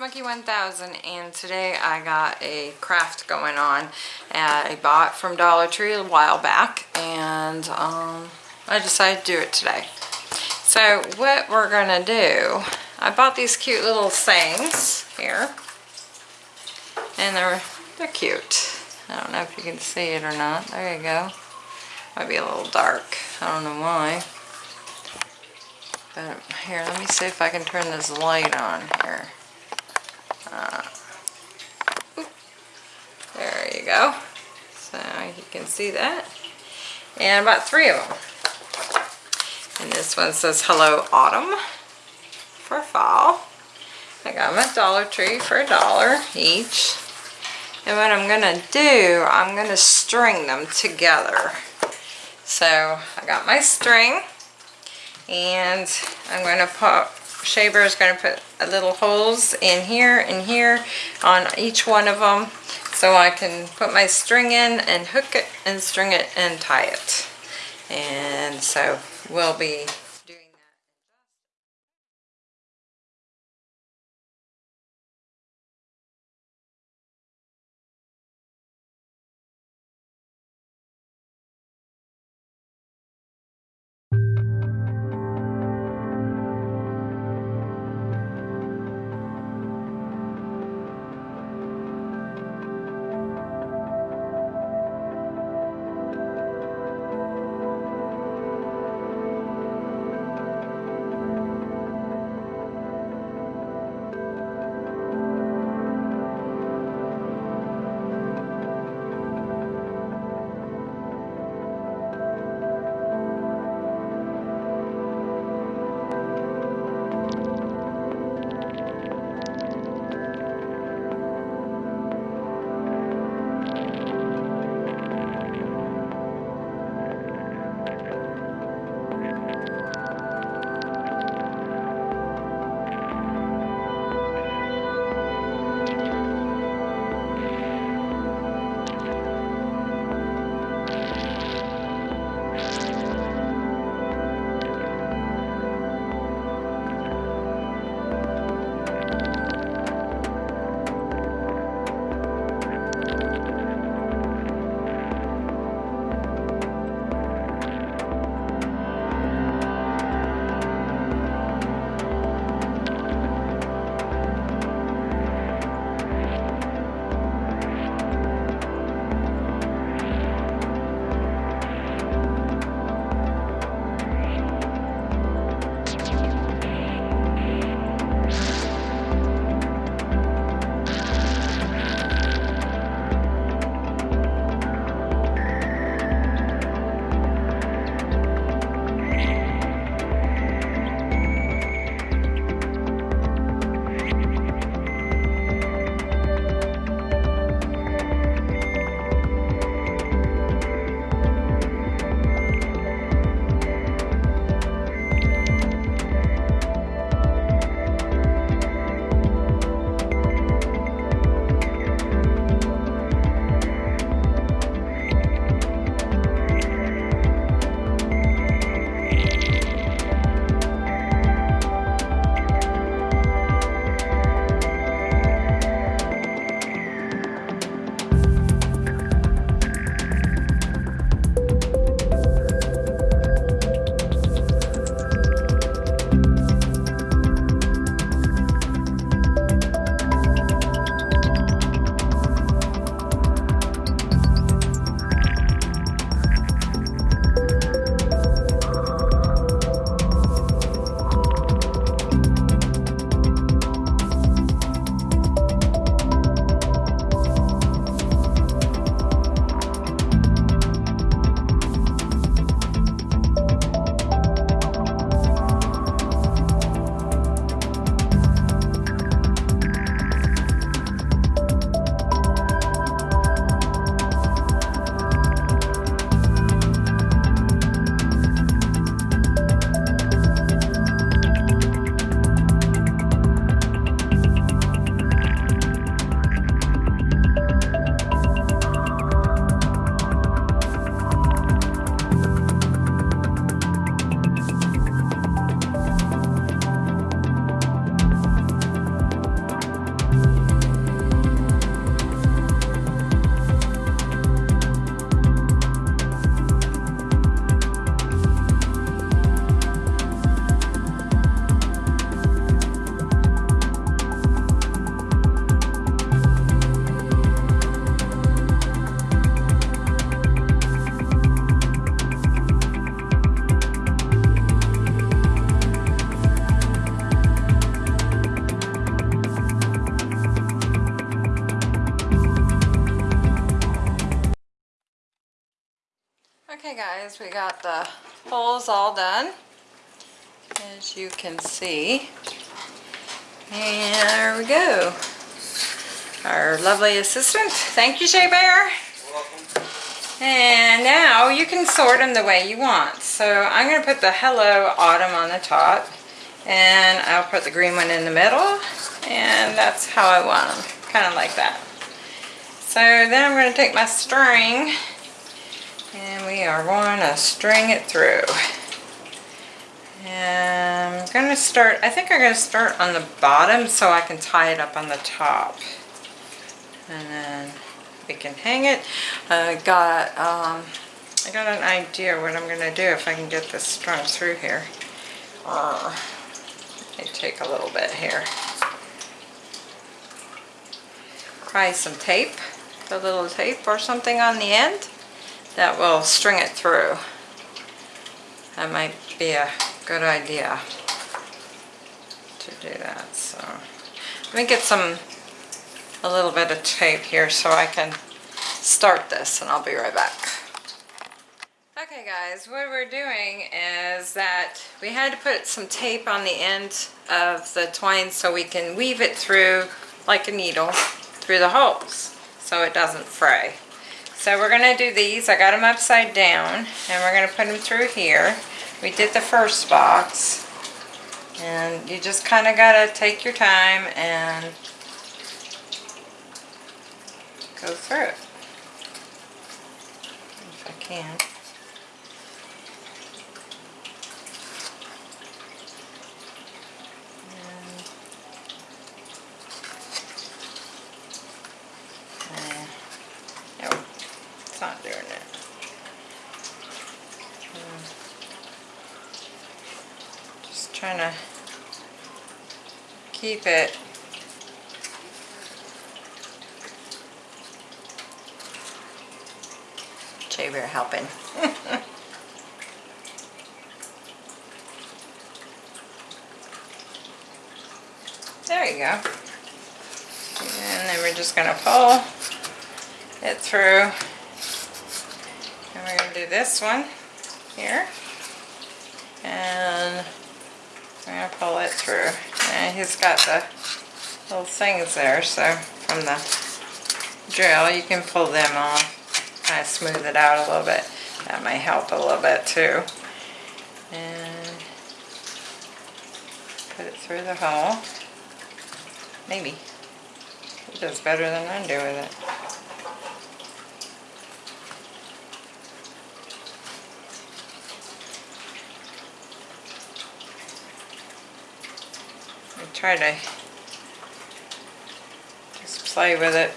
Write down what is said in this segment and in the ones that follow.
Monkey 1000 and today I got a craft going on that I bought from Dollar Tree a while back and um, I decided to do it today. So what we're gonna do, I bought these cute little things here and they're, they're cute. I don't know if you can see it or not. There you go. Might be a little dark. I don't know why. But here, let me see if I can turn this light on here. Uh, there you go. So you can see that. And about three of them. And this one says Hello Autumn for fall. I got them at Dollar Tree for a dollar each. And what I'm going to do, I'm going to string them together. So I got my string and I'm going to put Shea Bear is going to put a little holes in here and here on each one of them so I can put my string in and hook it and string it and tie it. And so we'll be Okay guys, we got the holes all done, as you can see. And there we go. Our lovely assistant. Thank you, Shea Bear. Welcome. And now you can sort them the way you want. So I'm going to put the Hello Autumn on the top. And I'll put the green one in the middle. And that's how I want them. Kind of like that. So then I'm going to take my string. And we are going to string it through. And I'm going to start, I think I'm going to start on the bottom so I can tie it up on the top. And then we can hang it. I got, um, I got an idea what I'm going to do if I can get this strung through here. Uh, take a little bit here. Try some tape, a little tape or something on the end that will string it through. That might be a good idea to do that. So let me get some a little bit of tape here so I can start this and I'll be right back. Okay guys, what we're doing is that we had to put some tape on the end of the twine so we can weave it through like a needle through the holes so it doesn't fray. So we're going to do these. I got them upside down and we're going to put them through here. We did the first box and you just kind of got to take your time and go through it. If I can. And, uh, no, it's not doing it. Um, Just trying to keep it Shea Bear helping. there you go. And then we're just gonna pull it through. And we're gonna do this one here. And I'm gonna pull it through. And he's got the little things there, so from the drill you can pull them off kind of smooth it out a little bit. That might help a little bit too. And put it through the hole. Maybe. It does better than I do with it. I try to just play with it.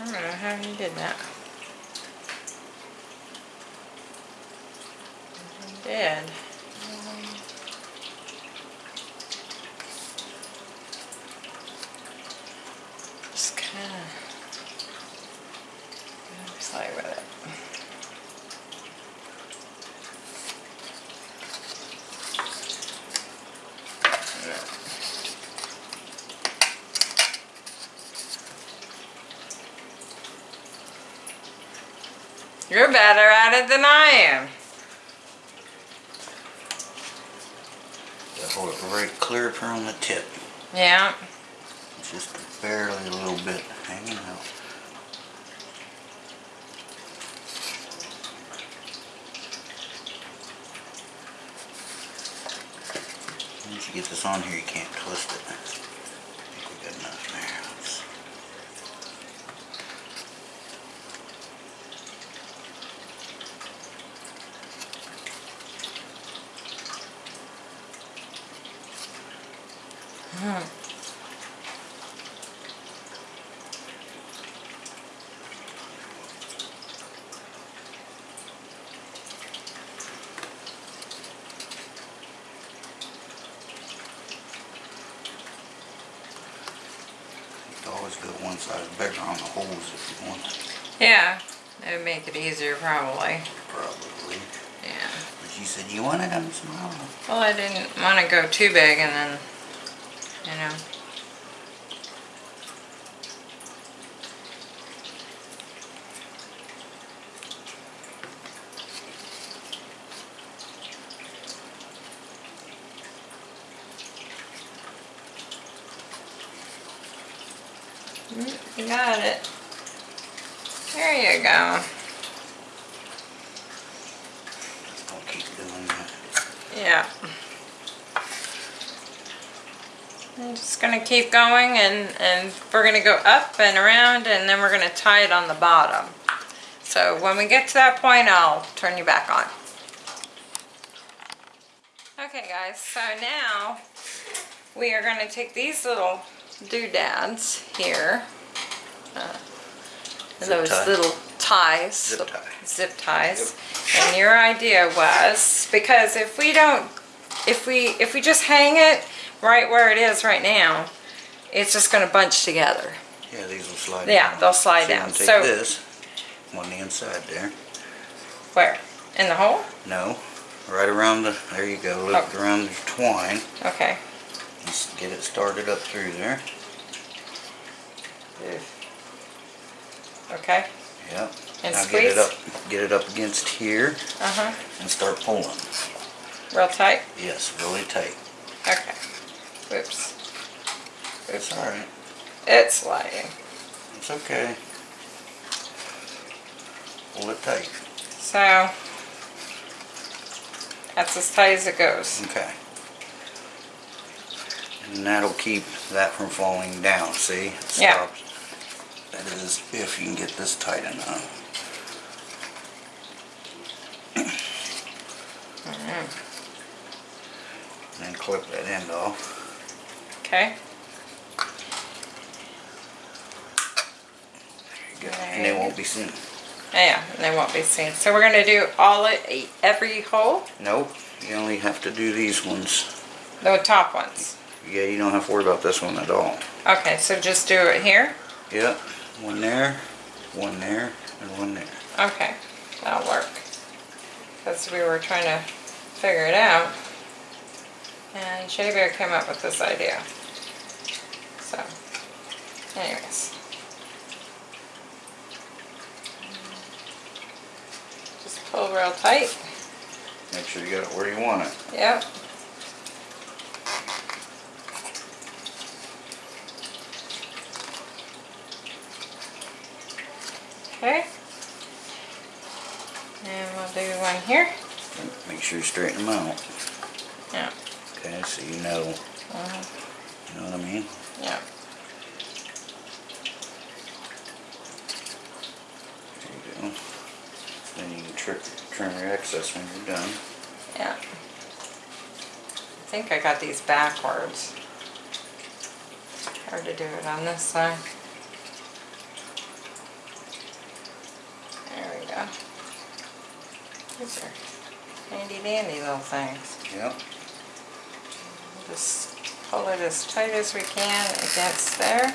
I don't know how he did that. He did. Just kind of play with it. You're better at it than I am. Just hold it very clear from the tip. Yeah. Just barely a little bit hanging out. Once you get this on here, you can't twist it. I think we got enough there. Let's- You always go one size bigger on the holes if you want, Yeah. That would make it easier probably. probably. Yeah. But you said, you want it? I'm small. Well, I didn't want to go too big and then, you know. Mm, You got it. There you go. I'll keep doing that. Yeah. I'm just gonna keep going and, and we're gonna go up and around and then we're gonna tie it on the bottom. So when we get to that point, I'll turn you back on. Okay guys, so now we are gonna take these little doodads here. Uh, Those tie. little ties. Zip tie. Zip ties. And your idea was, because if we don't, if we, if we just hang it right where it is right now, it's just gonna bunch together. Yeah, these will slide Yeah, down. they'll slide So down. Take So- this on the inside there. Where? In the hole? No, right around the, there you go, loop it Oh. around the twine. Okay. Just get it started up through there. Okay. Yep. And now get it up, get it up against here Uh-huh. and start pulling. Real tight? Yes, really tight. Okay. Whoops. It's all right. It's sliding. It's okay. Pull it tight. So, that's as tight as it goes. Okay. And that'll keep that from falling down, see? It Yeah. stops. That is if you can get this tight enough. Mm. And clip that end off. Okay? There you go. And they won't be seen. Yeah, and they won't be seen. So we're gonna do all it, every hole? Nope, you only have to do these ones. The top ones. Yeah, you don't have to worry about this one at all. Okay, so just do it here? Yep, one there, one there, and one there. Okay, that'll work. Because we were trying to figure it out. And Shea Bear came up with this idea. So, anyways. Just pull real tight. Make sure you got it where you want it. Yep. Okay. And we'll do one here. Make sure you straighten them out. Yeah. Okay, so you know, Uh-huh. you know what I mean? Yeah. There you go. Then you can trick, trim your excess when you're done. Yeah. I think I got these backwards. Hard to do it on this side. There we go. These are handy dandy little things. Yep. Just pull it as tight as we can against there.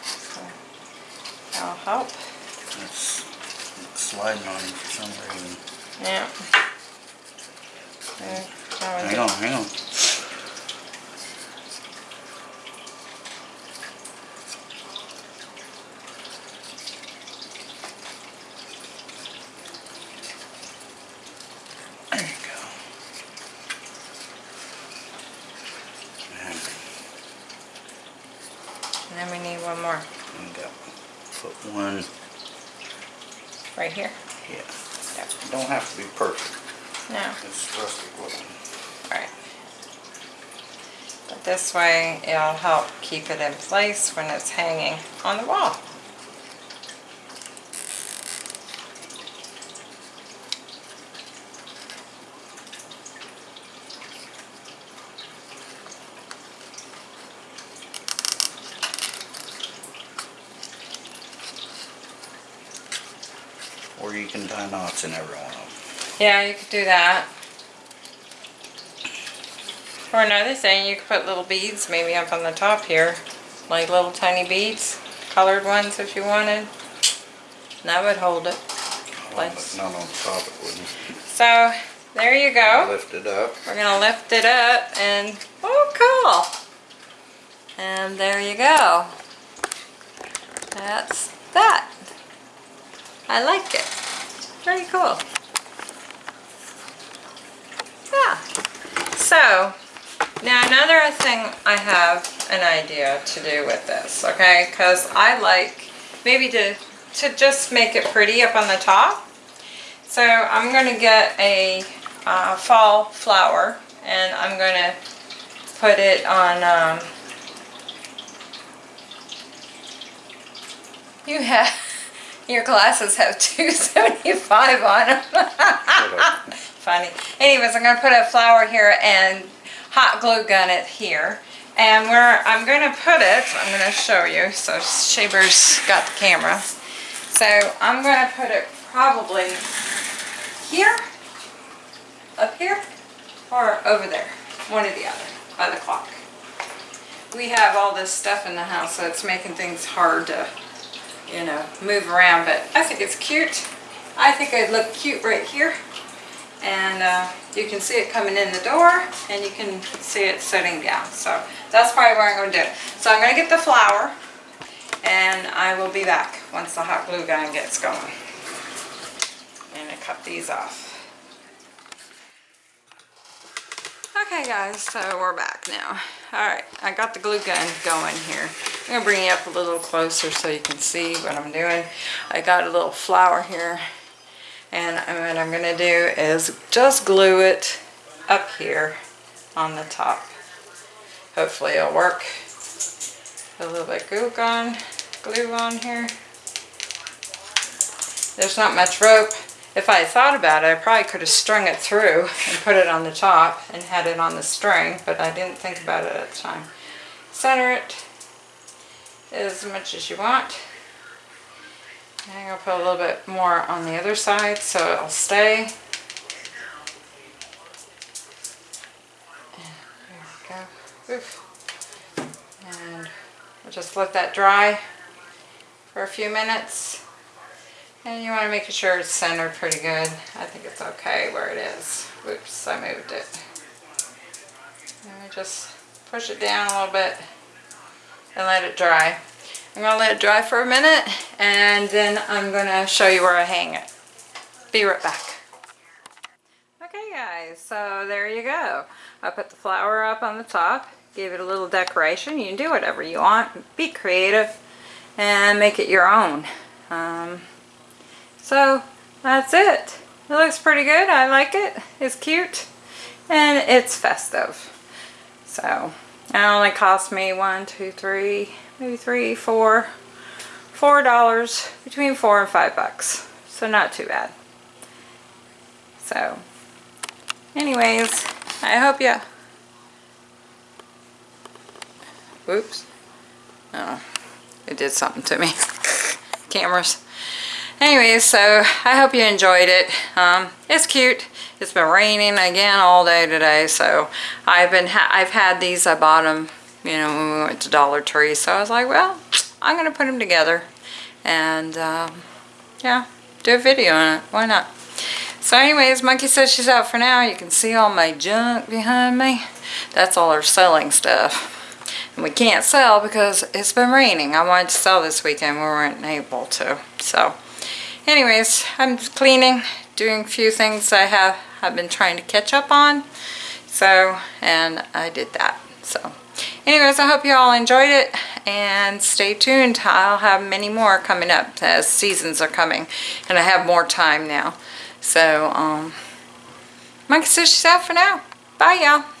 So, That'll help. It's it's sliding on you for some reason. Yeah. There, now we Hang on, hang on. There you go. And And then we need one more we got, put one, right here. yeah. Yep. Don't have to be perfect. No, It's rustic looking. right. But this way it'll help keep it in place when it's hanging on the wall. You can tie knots in every one of them. Yeah, you could do that. Or another thing, you could put little beads maybe up on the top here, like little tiny beads, colored ones if you wanted. And That would hold it. Well, but Not on top it wouldn't. So there you go. Lift it up. We're gonna lift it up and, oh cool. And there you go. That's that. I like it. Very cool. Yeah. So, now another thing I have an idea to do with this, okay? Because I like maybe to, to just make it pretty up on the top. So I'm going to get a uh, fall flower and I'm going to put it on, um, you have, your glasses have 275 on them. Funny. Anyways, I'm going to put a flower here and hot glue gun it here. And where I'm going to put it, I'm going to show you. So Shea Bear's got the camera. So I'm going to put it probably here, up here, or over there. One or the other, by the clock. We have all this stuff in the house, so it's making things hard to, you know, move around. But I think it's cute. I think it'd look cute right here. And uh, you can see it coming in the door, and you can see it sitting down. So that's probably what I'm going to do. So I'm going to get the flower, and I will be back once the hot glue gun gets going. And I cut these off. Okay guys, so we're back now. Alright, I got the glue gun going here. I'm to bring you up a little closer so you can see what I'm doing. I got a little flower here. And what I'm to do is just glue it up here on the top. Hopefully it'll work. A little bit glue on, glue on here. There's not much rope. If I thought about it, I probably could have strung it through and put it on the top and had it on the string, but I didn't think about it at the time. Center it as much as you want. And I'm going to put a little bit more on the other side so it'll stay. There we go. Oof. And we'll just let that dry for a few minutes. And you want to make sure it's centered pretty good. I think it's okay where it is. Whoops, I moved it. And we just push it down a little bit and let it dry. I'm to let it dry for a minute and then I'm to show you where I hang it. Be right back. Okay guys, so there you go. I put the flower up on the top, gave it a little decoration. You can do whatever you want. Be creative and make it your own. Um, so that's it. It looks pretty good. I like it. It's cute and it's festive. So it only cost me one, two, three, maybe three, four, four dollars, between four and five bucks. So not too bad. So anyways, I hope you, whoops, oh, it did something to me, cameras. Anyways, so I hope you enjoyed it. Um, it's cute. It's been raining again all day today, so I've been ha I've had these. I bought them, you know, when we went to Dollar Tree. So I was like, well, I'm gonna put them together, and um, yeah, do a video on it. Why not? So anyways, Monkey says she's out for now. You can see all my junk behind me. That's all her selling stuff. And we can't sell because it's been raining. I wanted to sell this weekend. We weren't able to. So anyways, I'm cleaning, doing a few things I have I've been trying to catch up on. So, and I did that. So, anyways, I hope you all enjoyed it and stay tuned. I'll have many more coming up as seasons are coming and I have more time now. So, um, Monkey she's out for now. Bye, y'all.